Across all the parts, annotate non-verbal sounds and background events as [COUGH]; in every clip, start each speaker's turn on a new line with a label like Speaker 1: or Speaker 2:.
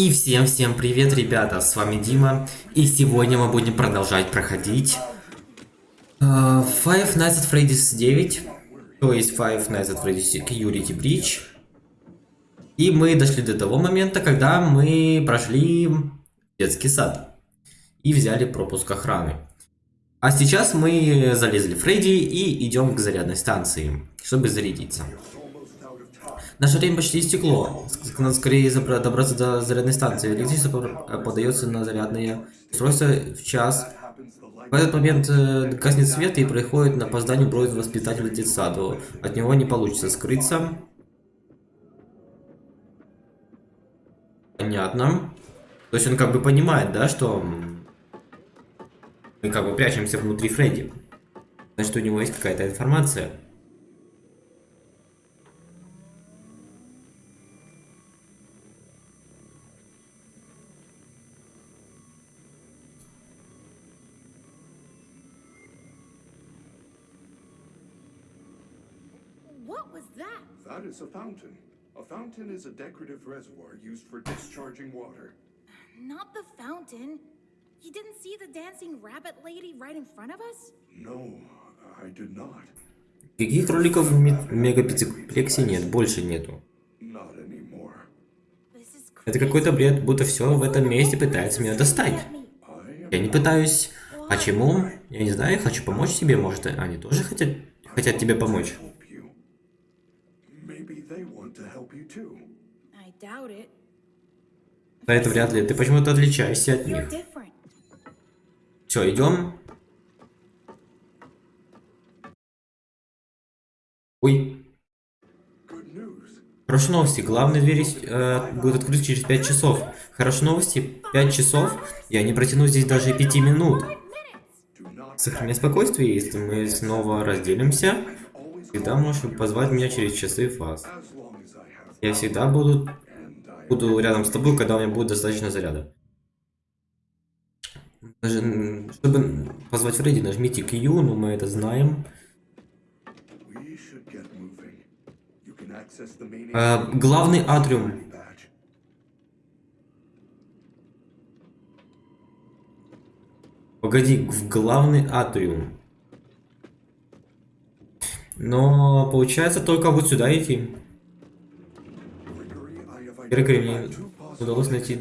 Speaker 1: И всем-всем привет, ребята, с вами Дима, и сегодня мы будем продолжать проходить uh, Five Nights at Freddy's 9, то есть Five Nights at Freddy's Security Breach. И мы дошли до того момента, когда мы прошли детский сад и взяли пропуск охраны. А сейчас мы залезли в Фредди и идем к зарядной станции, чтобы зарядиться. Наше время почти истекло. Надо скорее добраться до зарядной станции. Электричество подается на зарядное устройство в час. В этот момент э, гаснет свет и происходит на опоздание бросит воспитателя детсаду. От него не получится скрыться. Понятно. То есть он как бы понимает, да, что мы как бы прячемся внутри Фредди. Значит, у него есть какая-то информация.
Speaker 2: A fountain. A fountain is a decorative reservoir used for discharging water.
Speaker 3: Not the fountain. You didn't see the dancing rabbit lady right in front of us?
Speaker 2: No, I did not.
Speaker 1: Каких роликов в мегапикселе нет? Больше нету.
Speaker 2: Not anymore.
Speaker 3: This is
Speaker 1: Это какой-то бред, будто все в этом месте пытается меня достать. Я не пытаюсь. Почему? Я не знаю, я хочу помочь тебе, может, они тоже хотят, хотят тебе помочь.
Speaker 2: Maybe they want to help you too.
Speaker 3: I doubt it.
Speaker 1: Но это вряд ли, ты почему-то отличаешься от них. Все, идем. Ой,
Speaker 2: Good news.
Speaker 1: хорошие новости. Главная дверь э, будет открыта через 5 часов. Хорошие новости, 5 часов. Я не протяну здесь даже 5 минут. Сохраняй спокойствие, если мы снова разделимся. Всегда можешь позвать меня через часы фаз. Я всегда буду, буду рядом с тобой, когда у меня будет достаточно заряда. Чтобы позвать Фредди, нажмите Q, но мы это знаем. Э, главный атриум. Погоди, в главный атриум. Но получается только вот сюда идти. Грегори, мне удалось найти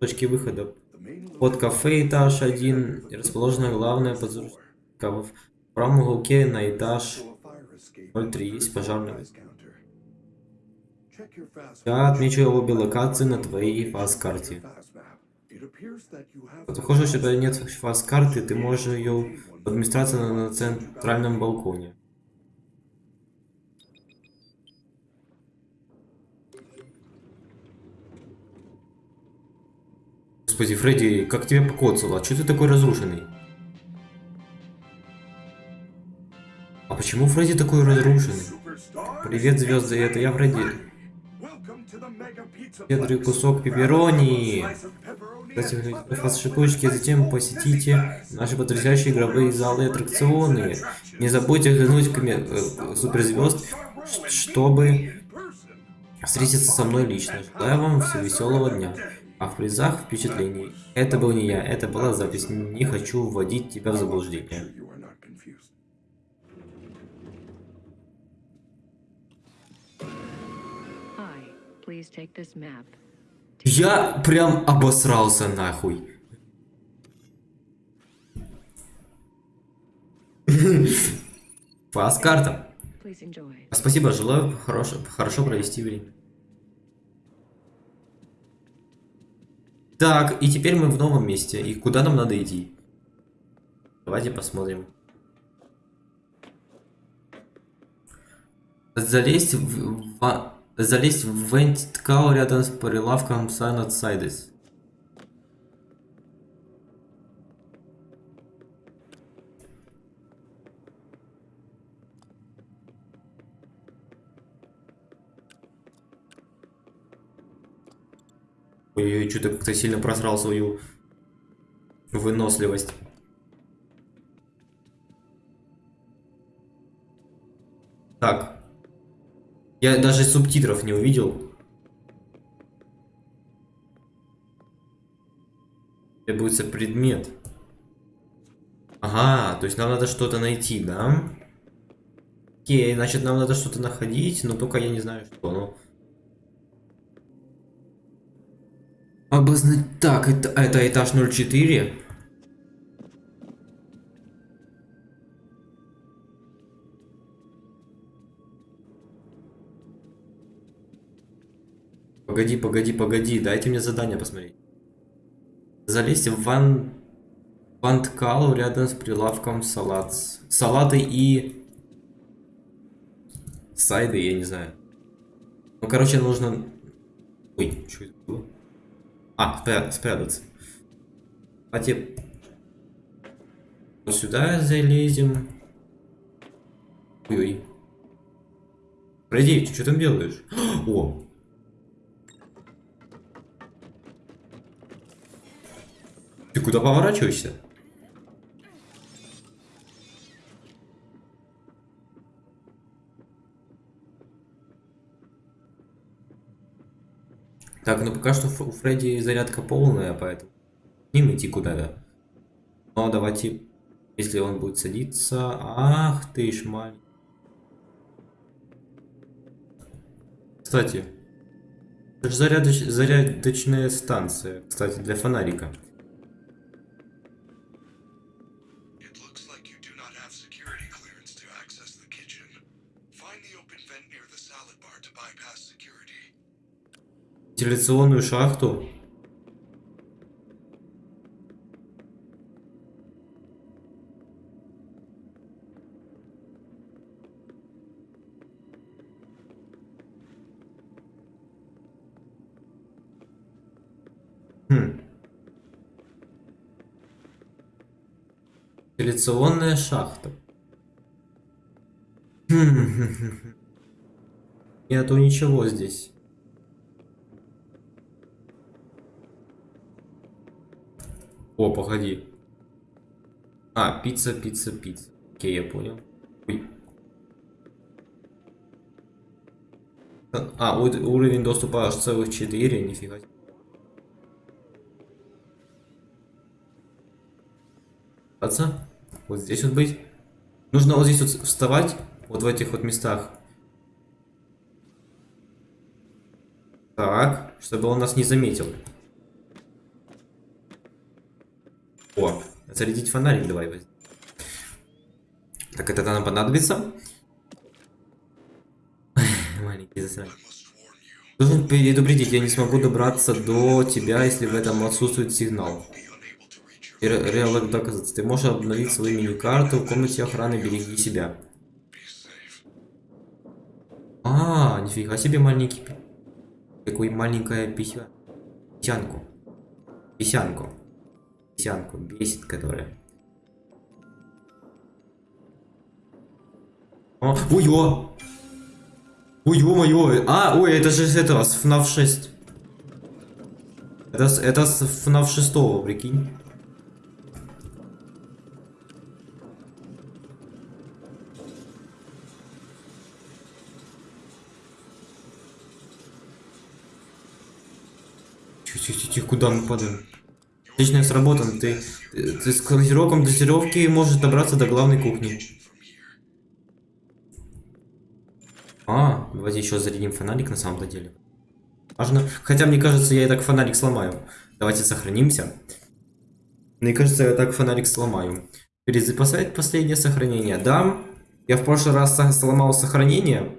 Speaker 1: точки выхода. Под кафе этаж один расположена главная подзорка. В правом уголке на этаж
Speaker 2: So a fire escape
Speaker 1: 03 есть пожарный. Я отмечу обе локации на твоей фаз-карте. Похоже, тебя нет фаз-карты, ты можешь ее на, на центральном балконе. Господи, Фредди, как тебя покоцало? А что ты такой разрушенный? А почему Фредди такой разрушенный? Привет, звезды, это я Фредди. Щедрый кусок пепперони. Кстати, вас шикуечки, затем посетите наши потрясающие игровые залы и аттракционы. Не забудьте взглянуть коме- э, суперзвезд, чтобы встретиться со мной лично. Желаю вам всего веселого дня. А в призах впечатлений. Это был не я, это была запись. Не хочу вводить тебя в заблуждение. Я прям обосрался нахуй.
Speaker 4: Please enjoy.
Speaker 1: Спасибо, желаю хорошо, хорошо провести время. Так, и теперь мы в новом месте. И куда нам надо идти? Давайте посмотрим. Залезть в, в- залезть в вент-ткау рядом с прилавком Silent Sides. Ой, что-то как-то сильно просрал свою выносливость. Так. Я даже субтитров не увидел. Требуется предмет. Ага, то есть нам надо что-то найти, да? Окей, значит нам надо что-то находить, но только я не знаю что. Ну. Обозна... Так, это, это этаж 04. Погоди, погоди, погоди, дайте мне задание посмотреть. Залезьте в ван... Ванткалу рядом с прилавком салат. Салаты и... Сайды, я не знаю. Ну, короче, нужно... Ой, что это было? А, спря... спрятаться. Давайте... Вот сюда залезем. Ой-ой. Пройди, что там делаешь? [GASPS] О, Ты куда поворачиваешься? Так, ну пока что у Фредди зарядка полная, поэтому не идти куда-то. Но давайте, если он будет садиться... Ах ты ж маленький. Кстати, зарядоч... зарядочная станция, кстати, для фонарика. Вентиляционную шахту. Хм. Вентиляционная шахта. Хм. [LAUGHS] Нету ничего здесь. О, погоди. А, пицца, пицца, пицца. Окей, я понял. Ой. А, уровень доступа аж целых 4, нифига. Отца? Вот здесь вот быть. Нужно вот здесь вот вставать, вот в этих вот местах. Так, чтобы он нас не заметил. О, зарядить фонарик давай. Так, это нам понадобится. [LAUGHS] Маленький засранец. Должен предупредить, я не смогу добраться до тебя, если в этом отсутствует сигнал. И ре- Реалок доказать. Ты можешь обновить свою мини-карту в комнате охраны, береги себя. А, нифига себе маленький. Какой маленькая пися. Писянку. Писянку. Писянку. Бесит, которая. О, ой, о! Ой, ё-моё! А, ой, это же с этого, с FNAF 6. Это, это с FNAF 6, прикинь. Тихо, тихо, тихо, тихо, куда мы падаем? Отлично сработано. Ты, ты, с клонировком дозировки можешь добраться до главной кухни. А, давайте еще зарядим фонарик на самом-то деле. Важно. Хотя, мне кажется, я и так фонарик сломаю. Давайте сохранимся. Мне кажется, я так фонарик сломаю. Перезаписать последнее сохранение. Да, я в прошлый раз сломал сохранение.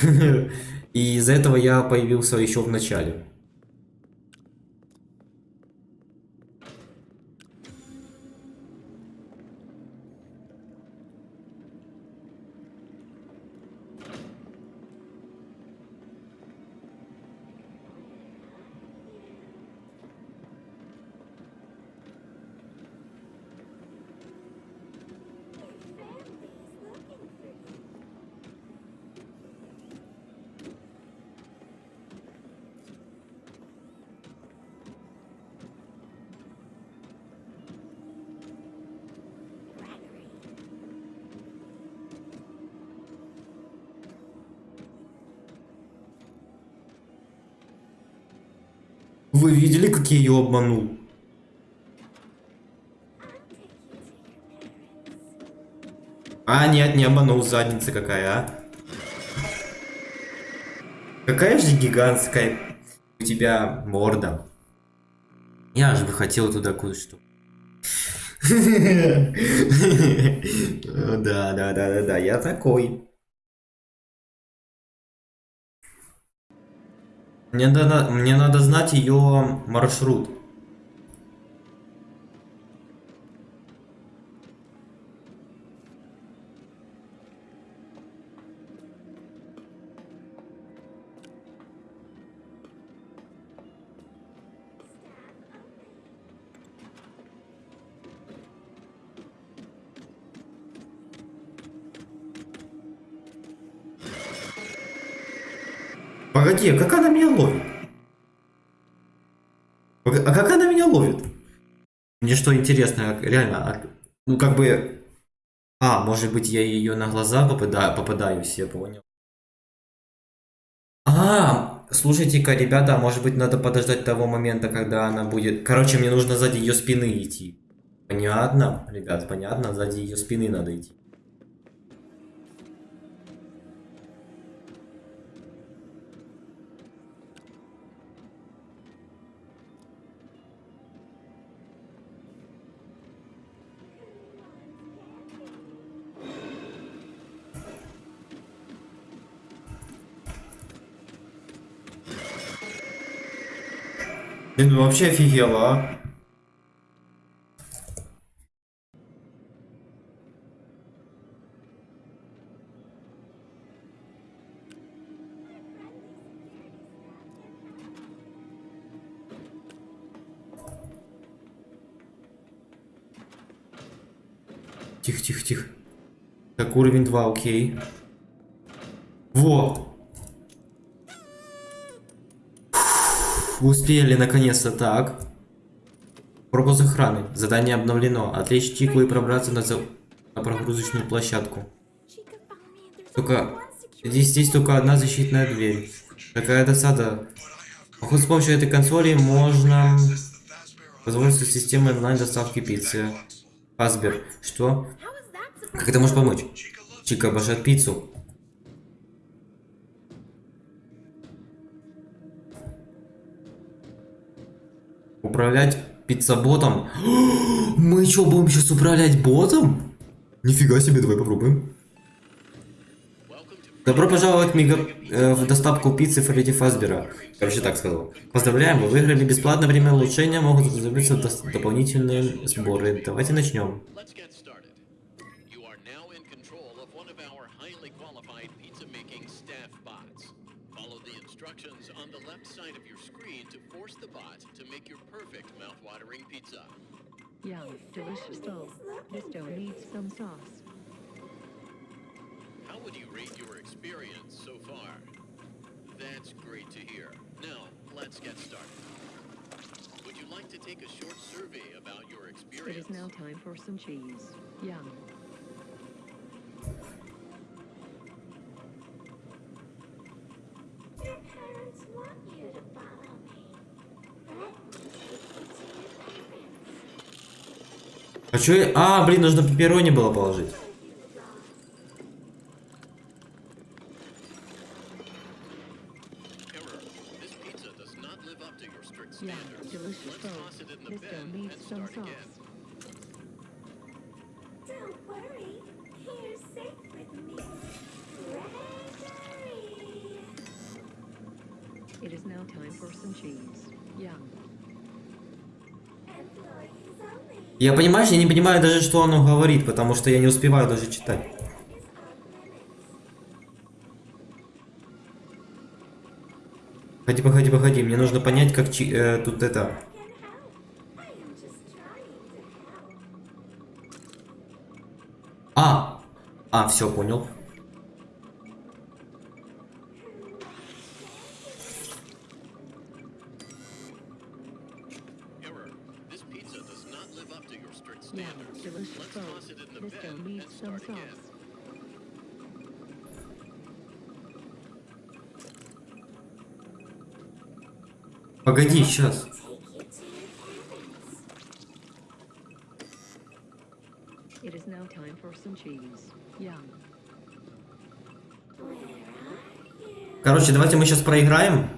Speaker 1: [LAUGHS] И из-за этого я появился еще в начале. Вы видели, как я ее обманул? А, нет, не обманул, задница какая, а. Какая же гигантская у тебя морда. Я же бы хотел туда кое-что. [LAUGHS] Да, да, да, да, да, я такой. Мне надо, мне надо знать ее маршрут. Погоди, а как она меня ловит? Пог- А как она меня ловит? Мне что интересно, а- реально, а- ну как бы... А, может быть я ее на глаза попадаю, попадаюсь, я понял. А, слушайте-ка, ребята, может быть надо подождать того момента, когда она будет... Короче, мне нужно сзади ее спины идти. Понятно, ребят, понятно, сзади ее спины надо идти. Блин, ну вообще офигела, а. Тихо, тихо, тихо. Так, уровень 2, окей. Во! Успели наконец-то так. Пропуск охраны. Задание обновлено. Отвлечь Чику и пробраться на, за- на прогрузочную площадку. Только... Здесь, здесь только одна защитная дверь. Такая досада. Походу, с помощью этой консоли можно воспользоваться системой онлайн доставки пиццы. Фасбер. Что? Как это может помочь? Чика обожает пиццу. Управлять пиццаботом? [GASPS] Мы что, будем сейчас управлять ботом? Нифига себе, давай попробуем. Добро пожаловать мега... э, в доставку пиццы Фредди Фазбера. Короче, так сказал. Поздравляем, вы выиграли бесплатное время улучшения, могут забиться дос- дополнительные сборы. Давайте начнем.
Speaker 5: Follow the instructions on the left side of your screen to force the bot make your perfect mouth-watering pizza.
Speaker 4: Yum, delicious though. This dough needs some sauce.
Speaker 5: How would you rate your experience so far? That's great to hear. Now, let's get started. Would you like to take a short survey about your experience?
Speaker 4: It is now time for some cheese. Yum.
Speaker 1: А чё. А, блин, нужно пепперони было положить. Я, понимаешь, я не понимаю даже, что оно говорит, потому что я не успеваю даже читать. Погоди, погоди, погоди, мне нужно понять, как чи- э, тут это... А! А, все, понял.
Speaker 4: Sauce.
Speaker 1: Погоди, сейчас.
Speaker 4: It is now time for some cheese. Yum.
Speaker 1: Короче, давайте мы сейчас проиграем.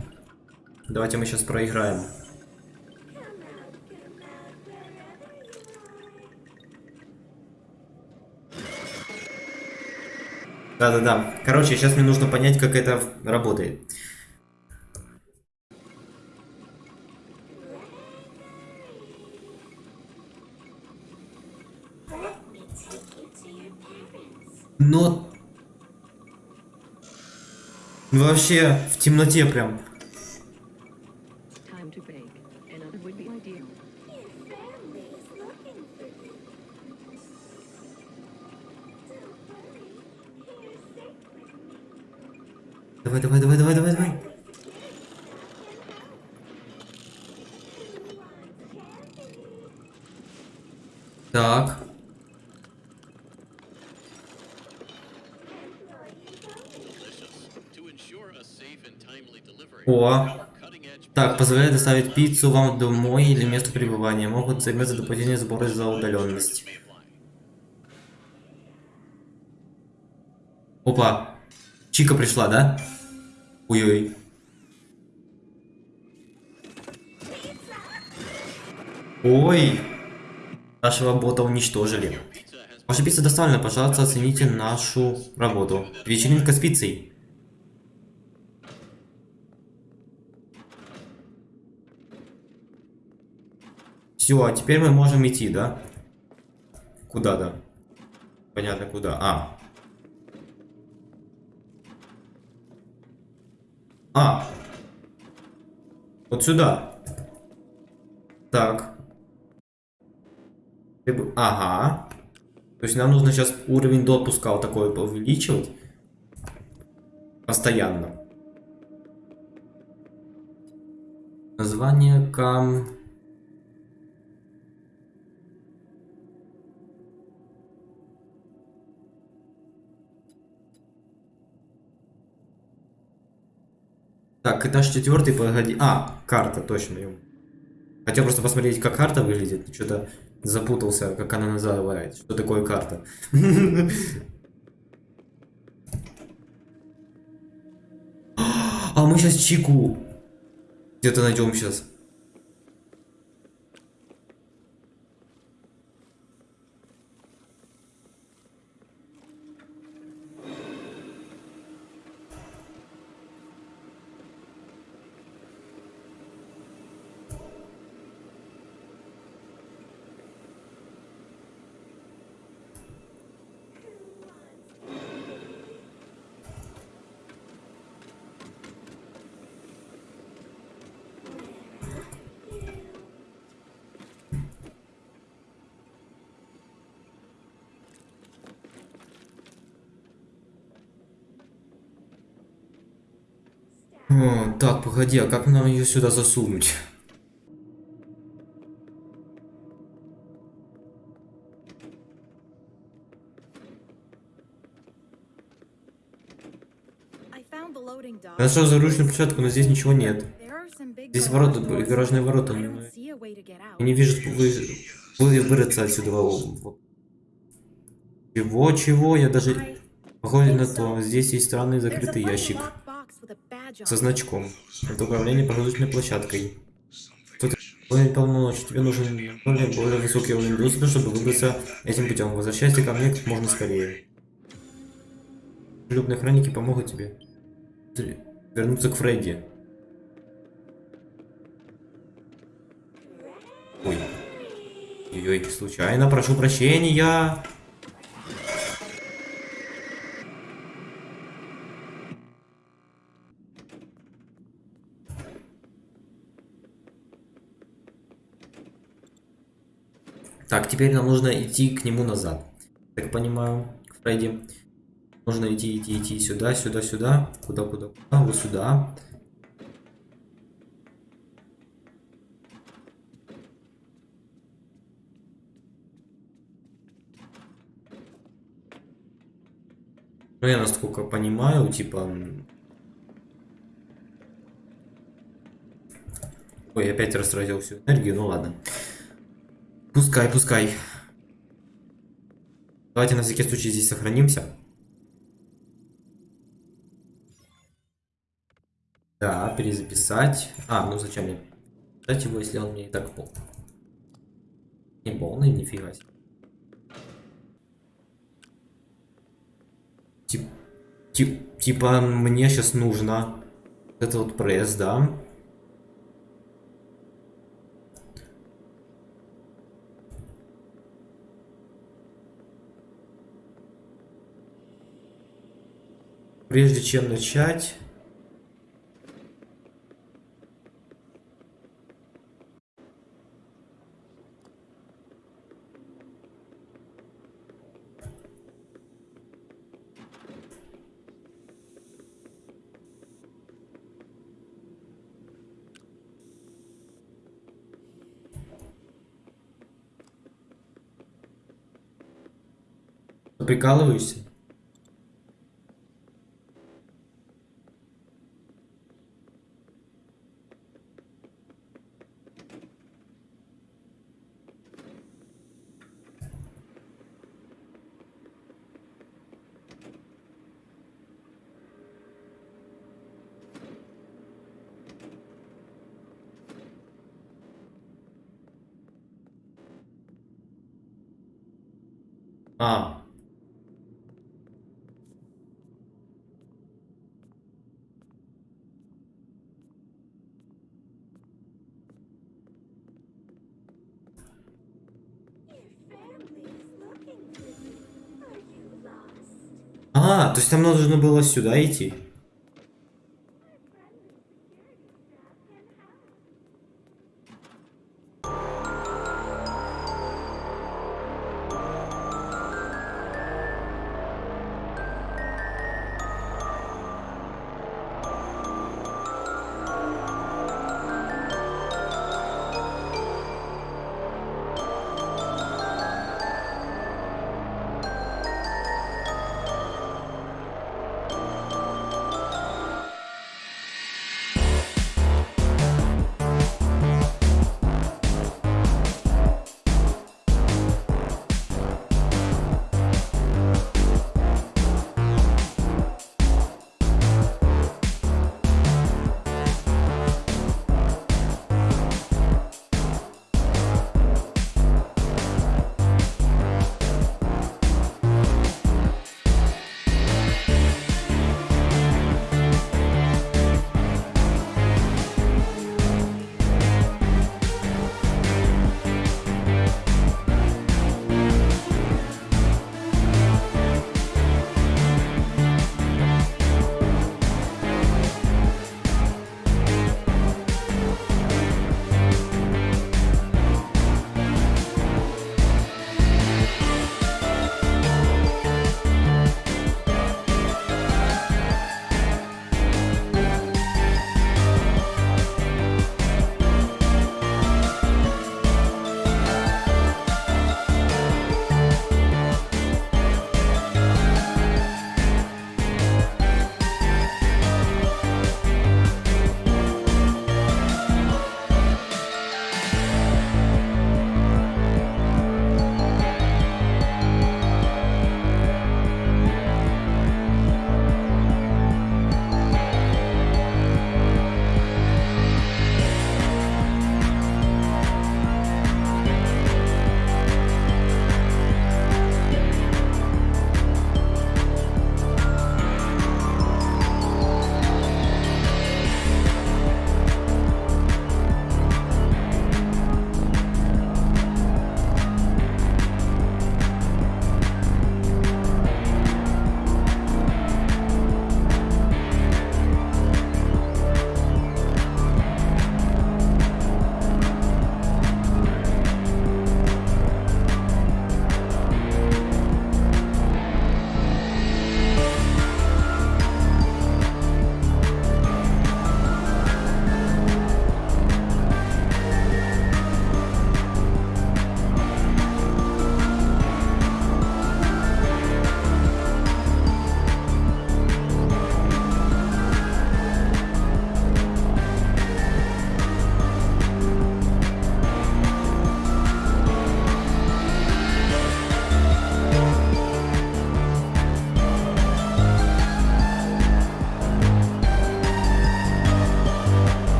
Speaker 1: Давайте мы сейчас проиграем. Да-да-да. Короче, сейчас мне нужно понять, как это работает. Но... Вообще, в темноте прям. Давай, давай, давай, давай, давай, давай. Так. О. Так, позволяет доставить пиццу вам домой или месту пребывания. Могут займется дополнительный сбор из-за удаленности.
Speaker 5: may apply.
Speaker 1: Опа. Чика пришла, да? Ой-ой. Ой. Нашего бота уничтожили. Ваша пицца доставлена, пожалуйста, оцените нашу работу. Вечеринка с пиццей. Все, а теперь мы можем идти, да? Куда, да? Понятно, куда. А. А. Вот сюда. Так. Ага. То есть нам нужно сейчас уровень допуска вот такой увеличивать. Постоянно. Название кам... Так, этаж четвертый, погоди. А, карта, точно. Хотел просто посмотреть, как карта выглядит. Что-то запутался, как она называется. Что такое карта? [LAUGHS] А мы сейчас Чику где-то найдем сейчас. О, так, погоди, а как нам ее сюда засунуть? Нашел заручную площадку, но здесь ничего нет. Здесь ворота, гаражные ворота. Но. Я не вижу, вы, вы вырыться отсюда. Чего, чего? Я даже... Похоже на то. Здесь есть странный закрытый ящик со значком. Это управление прогрузочной площадкой. Тут более полномочий. Тебе нужен более, более высокий уровень доступа, чтобы выбраться этим путем. Возвращайся ко мне как можно скорее. Любные хроники помогут тебе вернуться к Фредди. Ой. Ой, случайно, прошу прощения. Так, теперь нам нужно идти к нему назад. Так понимаю, к Фредди. Нужно идти, идти, идти сюда, сюда, сюда. Куда, куда, куда? Вот сюда. Ну, я насколько понимаю, типа... Ой, опять растратил всю энергию, ну ладно. Пускай, пускай. Давайте на всякий случай здесь сохранимся. Да, перезаписать. А, ну зачем мне писать его, если он мне и так пол. Не полный, нифига себе. Тип, тип, типа мне сейчас нужно вот это вот пресс, да? Прежде чем начать... Прикалываешься? А, то есть нам нужно было сюда идти.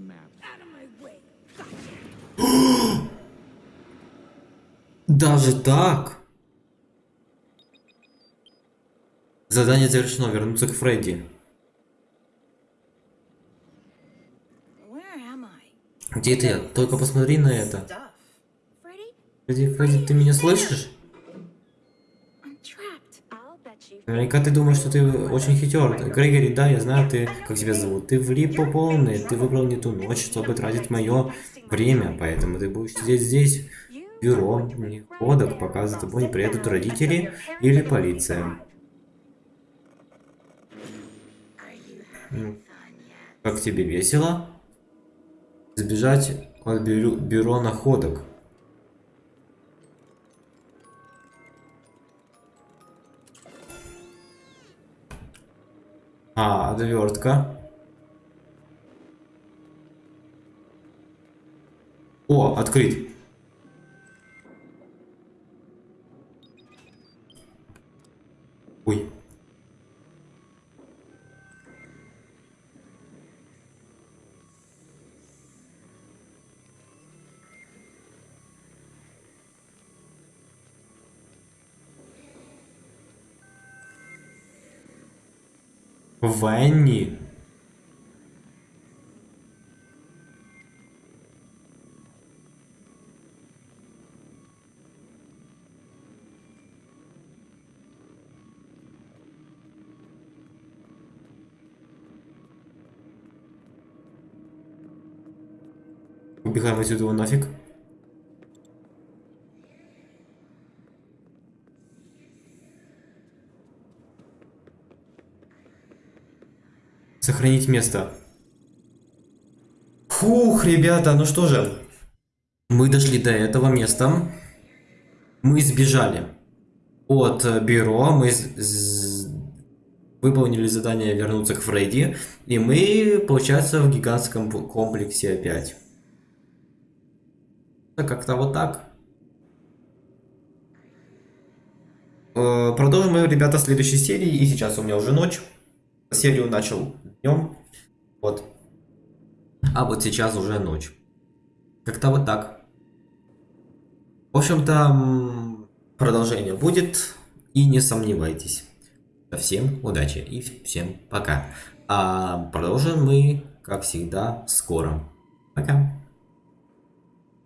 Speaker 6: Map. [GASPS]
Speaker 1: Даже так? Задание завершено. Вернуться к Фредди. Где ты? Только посмотри на это. Фредди, Фредди, ты меня слышишь? Наверняка ты думаешь, что ты очень хитер. Грегори, да, я знаю, ты, как тебя зовут. Ты влип по полной. Ты выбрал не ту ночь, чтобы тратить мое время. Поэтому ты будешь сидеть здесь, бюро, ходок, пока за тобой не приедут родители или полиция. Как тебе весело? Сбежать от бюро, бюро находок. А, отвертка. О, открыть. Ой. Ванни. Убегаем отсюда нафиг. Сохранить место. Фух, ребята, ну что же. Мы дошли до этого места. Мы сбежали от э, бюро. Мы выполнили задание вернуться к Фредди. И мы, получается, в гигантском комплексе опять. Как-то вот так. Э, Продолжим ребята, следующей серии. И сейчас у меня уже ночь. Серию начал днем. Вот. А вот сейчас уже ночь. Как-то вот так. В общем-то, продолжение будет. И не сомневайтесь. Всем удачи и всем пока. А продолжим мы, как всегда, скоро. Пока.